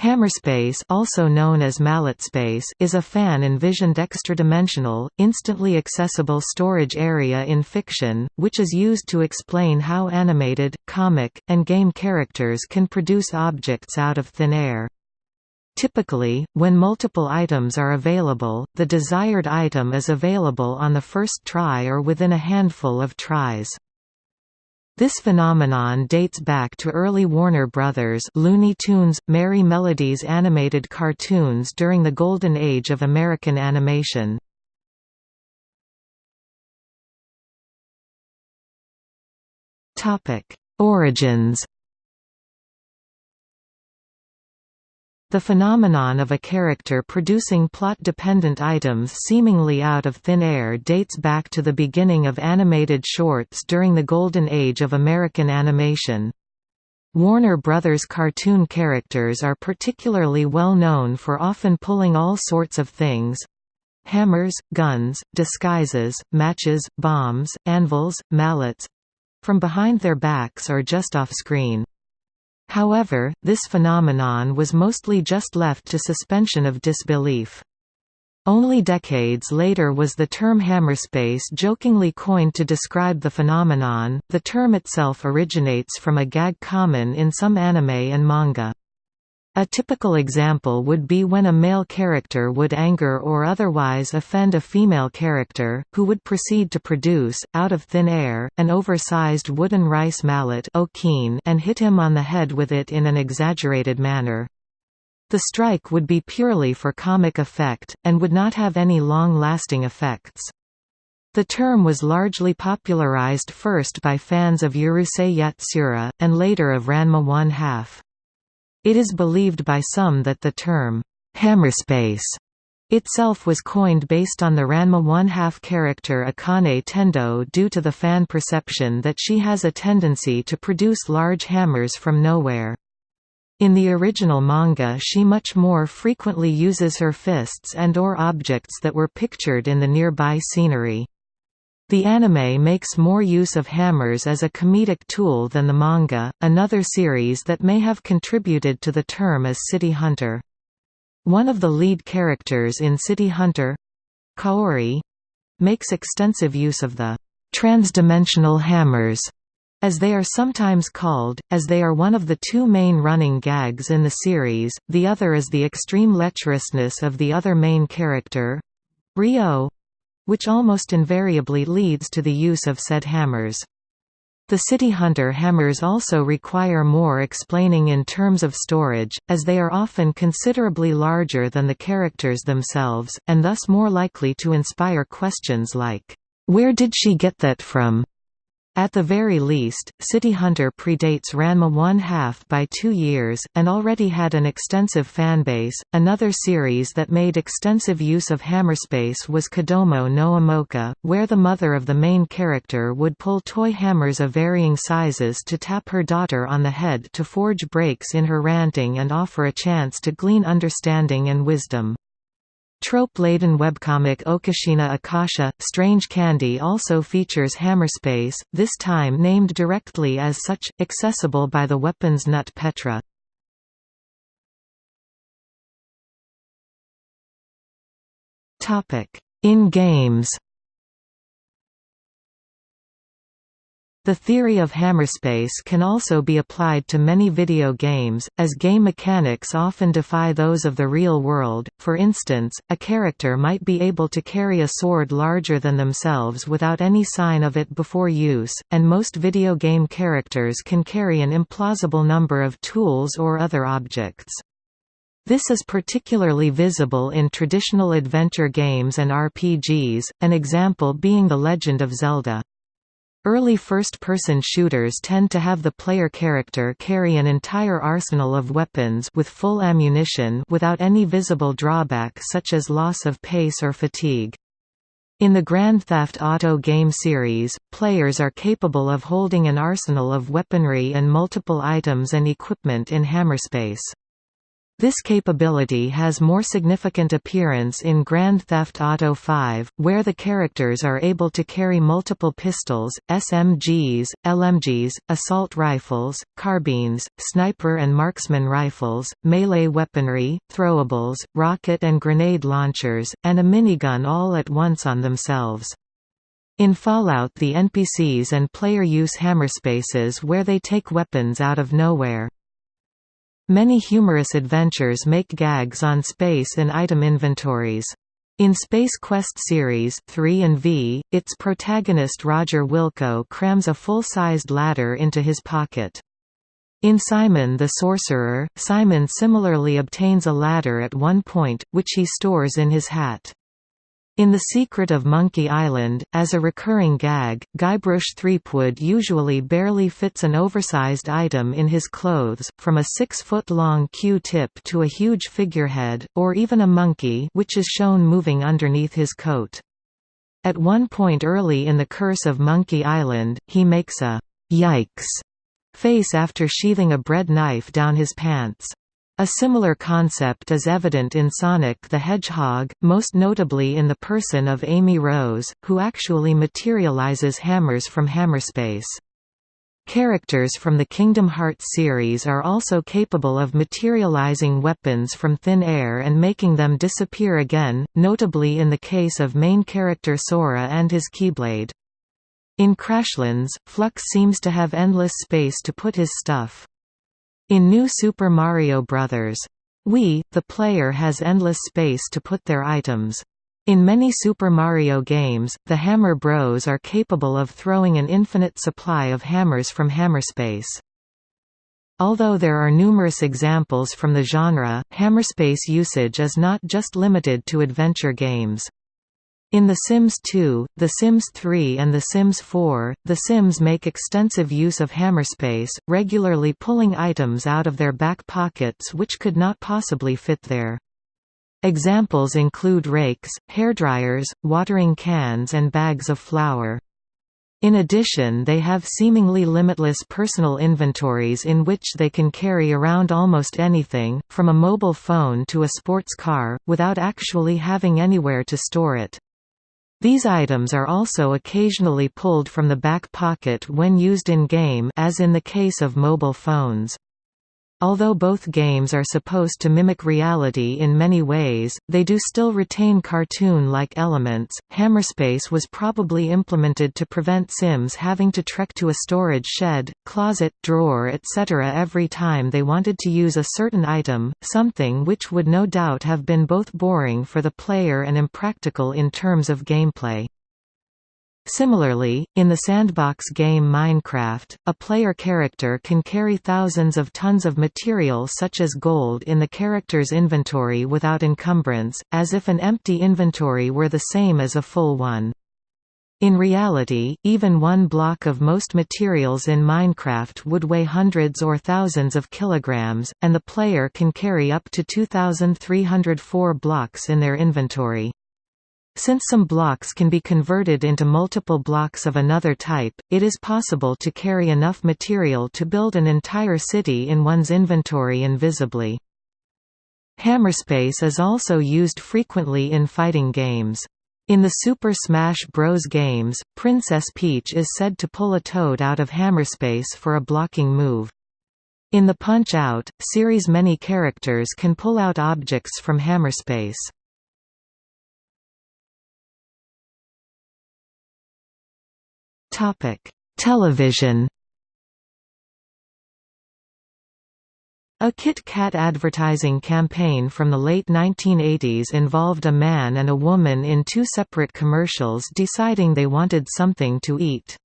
Hammerspace also known as mallet space is a fan-envisioned extra-dimensional, instantly accessible storage area in fiction, which is used to explain how animated, comic, and game characters can produce objects out of thin air. Typically, when multiple items are available, the desired item is available on the first try or within a handful of tries. This phenomenon dates back to early Warner Brothers Looney Tunes, Merrie Melodies animated cartoons during the golden age of American animation. Origins The phenomenon of a character producing plot-dependent items seemingly out of thin air dates back to the beginning of animated shorts during the golden age of American animation. Warner Brothers cartoon characters are particularly well known for often pulling all sorts of things—hammers, guns, disguises, matches, bombs, anvils, mallets—from behind their backs or just off-screen. However, this phenomenon was mostly just left to suspension of disbelief. Only decades later was the term hammerspace jokingly coined to describe the phenomenon. The term itself originates from a gag common in some anime and manga. A typical example would be when a male character would anger or otherwise offend a female character, who would proceed to produce, out of thin air, an oversized wooden rice mallet and hit him on the head with it in an exaggerated manner. The strike would be purely for comic effect, and would not have any long-lasting effects. The term was largely popularized first by fans of Urusei Yatsura, and later of Ranma 1 half. It is believed by some that the term, hammerspace itself was coined based on the Ranma one-half character Akane Tendo due to the fan perception that she has a tendency to produce large hammers from nowhere. In the original manga she much more frequently uses her fists and or objects that were pictured in the nearby scenery. The anime makes more use of hammers as a comedic tool than the manga. Another series that may have contributed to the term is City Hunter. One of the lead characters in City Hunter, Kaori, makes extensive use of the transdimensional hammers as they are sometimes called, as they are one of the two main running gags in the series, the other is the extreme lecherousness of the other main character, Ryo, which almost invariably leads to the use of said hammers. The City Hunter hammers also require more explaining in terms of storage, as they are often considerably larger than the characters themselves, and thus more likely to inspire questions like, "'Where did she get that from?' At the very least, City Hunter predates Ranma one half by two years, and already had an extensive fanbase. Another series that made extensive use of hammerspace was Kodomo no Omocha, where the mother of the main character would pull toy hammers of varying sizes to tap her daughter on the head to forge breaks in her ranting and offer a chance to glean understanding and wisdom. Trope-laden webcomic Okashina Okashi, Strange Candy also features Hammerspace, this time named directly as such, accessible by the weapons nut Petra. In games The theory of hammerspace can also be applied to many video games, as game mechanics often defy those of the real world. For instance, a character might be able to carry a sword larger than themselves without any sign of it before use, and most video game characters can carry an implausible number of tools or other objects. This is particularly visible in traditional adventure games and RPGs, an example being The Legend of Zelda. Early first-person shooters tend to have the player character carry an entire arsenal of weapons with full ammunition without any visible drawback such as loss of pace or fatigue. In the Grand Theft Auto game series, players are capable of holding an arsenal of weaponry and multiple items and equipment in hammerspace. This capability has more significant appearance in Grand Theft Auto V, where the characters are able to carry multiple pistols, SMGs, LMGs, assault rifles, carbines, sniper and marksman rifles, melee weaponry, throwables, rocket and grenade launchers, and a minigun all at once on themselves. In Fallout the NPCs and player use hammerspaces where they take weapons out of nowhere. Many humorous adventures make gags on space and item inventories. In Space Quest Series 3 and V, its protagonist Roger Wilco crams a full-sized ladder into his pocket. In Simon the Sorcerer, Simon similarly obtains a ladder at one point, which he stores in his hat. In The Secret of Monkey Island, as a recurring gag, Guybrush Threepwood usually barely fits an oversized item in his clothes, from a six-foot-long Q-tip to a huge figurehead, or even a monkey which is shown moving underneath his coat. At one point early in The Curse of Monkey Island, he makes a «yikes» face after sheathing a bread knife down his pants. A similar concept is evident in Sonic the Hedgehog, most notably in the person of Amy Rose, who actually materializes hammers from hammerspace. Characters from the Kingdom Hearts series are also capable of materializing weapons from thin air and making them disappear again, notably in the case of main character Sora and his Keyblade. In Crashlands, Flux seems to have endless space to put his stuff. In New Super Mario Bros. Wii, the player has endless space to put their items. In many Super Mario games, the Hammer Bros are capable of throwing an infinite supply of hammers from hammerspace. Although there are numerous examples from the genre, hammerspace usage is not just limited to adventure games. In The Sims 2, The Sims 3 and The Sims 4, The Sims make extensive use of hammerspace, regularly pulling items out of their back pockets which could not possibly fit there. Examples include rakes, hairdryers, watering cans and bags of flour. In addition they have seemingly limitless personal inventories in which they can carry around almost anything, from a mobile phone to a sports car, without actually having anywhere to store it. These items are also occasionally pulled from the back pocket when used in-game as in the case of mobile phones. Although both games are supposed to mimic reality in many ways, they do still retain cartoon-like elements. Hammerspace was probably implemented to prevent Sims having to trek to a storage shed, closet, drawer etc. every time they wanted to use a certain item, something which would no doubt have been both boring for the player and impractical in terms of gameplay. Similarly, in the sandbox game Minecraft, a player character can carry thousands of tons of material such as gold in the character's inventory without encumbrance, as if an empty inventory were the same as a full one. In reality, even one block of most materials in Minecraft would weigh hundreds or thousands of kilograms, and the player can carry up to 2,304 blocks in their inventory. Since some blocks can be converted into multiple blocks of another type, it is possible to carry enough material to build an entire city in one's inventory invisibly. Hammerspace is also used frequently in fighting games. In the Super Smash Bros. games, Princess Peach is said to pull a toad out of hammerspace for a blocking move. In the Punch-Out! series many characters can pull out objects from hammerspace. Television A Kit Kat advertising campaign from the late 1980s involved a man and a woman in two separate commercials deciding they wanted something to eat.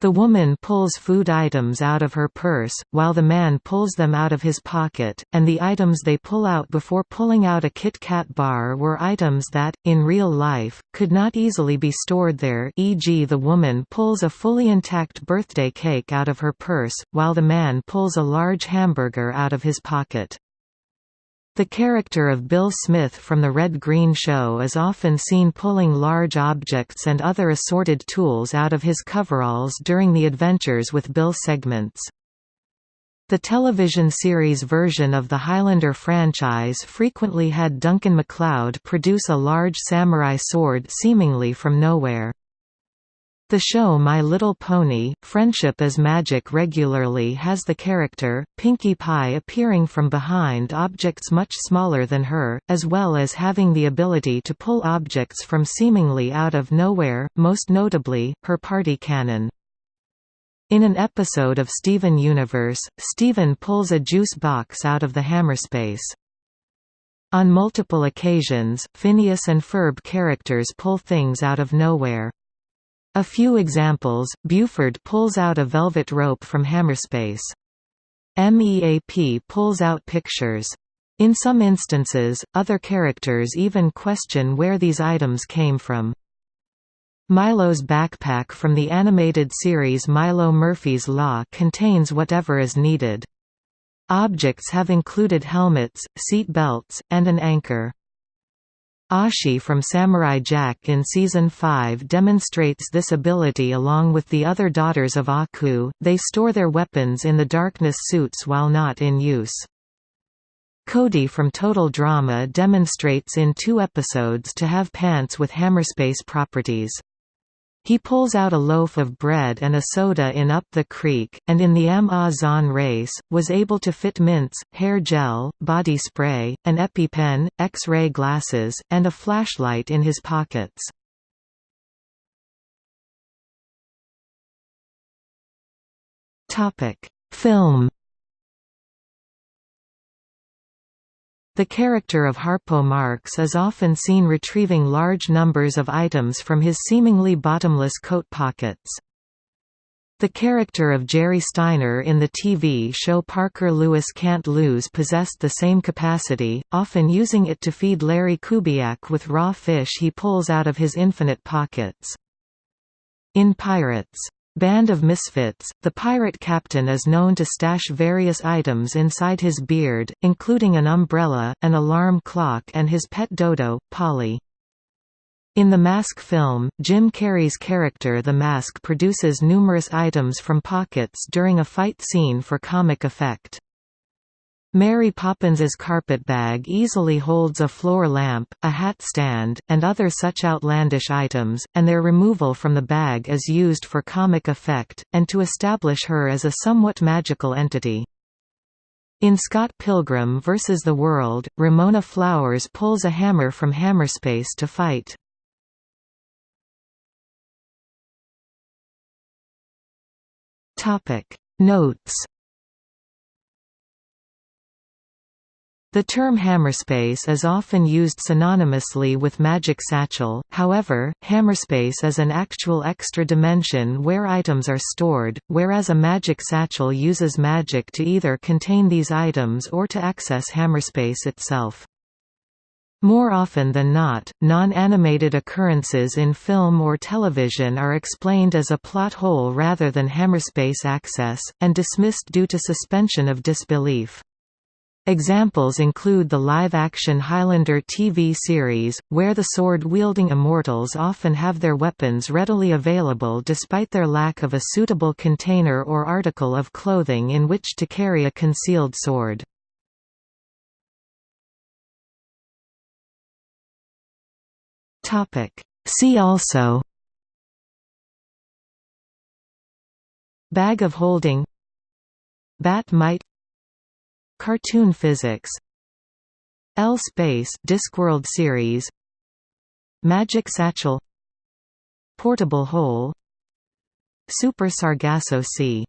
The woman pulls food items out of her purse, while the man pulls them out of his pocket, and the items they pull out before pulling out a Kit Kat bar were items that, in real life, could not easily be stored there e.g. the woman pulls a fully intact birthday cake out of her purse, while the man pulls a large hamburger out of his pocket. The character of Bill Smith from The Red Green Show is often seen pulling large objects and other assorted tools out of his coveralls during the Adventures with Bill segments. The television series version of the Highlander franchise frequently had Duncan MacLeod produce a large samurai sword seemingly from nowhere. The show My Little Pony, Friendship is Magic regularly has the character, Pinkie Pie appearing from behind objects much smaller than her, as well as having the ability to pull objects from seemingly out of nowhere, most notably, her party cannon. In an episode of Steven Universe, Steven pulls a juice box out of the hammerspace. On multiple occasions, Phineas and Ferb characters pull things out of nowhere. A few examples, Buford pulls out a velvet rope from hammerspace. MEAP pulls out pictures. In some instances, other characters even question where these items came from. Milo's backpack from the animated series Milo Murphy's Law contains whatever is needed. Objects have included helmets, seat belts, and an anchor. Ashi from Samurai Jack in Season 5 demonstrates this ability along with the other daughters of Aku, they store their weapons in the darkness suits while not in use. Cody from Total Drama demonstrates in two episodes to have pants with hammerspace properties. He pulls out a loaf of bread and a soda in Up the Creek, and in the Amazon race, was able to fit mints, hair gel, body spray, an EpiPen, X-ray glasses, and a flashlight in his pockets. Film The character of Harpo Marx is often seen retrieving large numbers of items from his seemingly bottomless coat pockets. The character of Jerry Steiner in the TV show Parker Lewis Can't Lose possessed the same capacity, often using it to feed Larry Kubiak with raw fish he pulls out of his infinite pockets. In Pirates, Band of Misfits, the pirate captain is known to stash various items inside his beard, including an umbrella, an alarm clock and his pet dodo, Polly. In the Mask film, Jim Carrey's character The Mask produces numerous items from pockets during a fight scene for comic effect. Mary Poppins's carpetbag easily holds a floor lamp, a hat stand, and other such outlandish items, and their removal from the bag is used for comic effect, and to establish her as a somewhat magical entity. In Scott Pilgrim vs. the World, Ramona Flowers pulls a hammer from Hammerspace to fight. Notes The term hammerspace is often used synonymously with magic satchel, however, hammerspace is an actual extra dimension where items are stored, whereas a magic satchel uses magic to either contain these items or to access hammerspace itself. More often than not, non-animated occurrences in film or television are explained as a plot hole rather than hammerspace access, and dismissed due to suspension of disbelief. Examples include the live-action Highlander TV series, where the sword-wielding immortals often have their weapons readily available despite their lack of a suitable container or article of clothing in which to carry a concealed sword. See also Bag of holding Bat-Mite Cartoon physics L-Space Discworld series Magic Satchel Portable Hole Super Sargasso Sea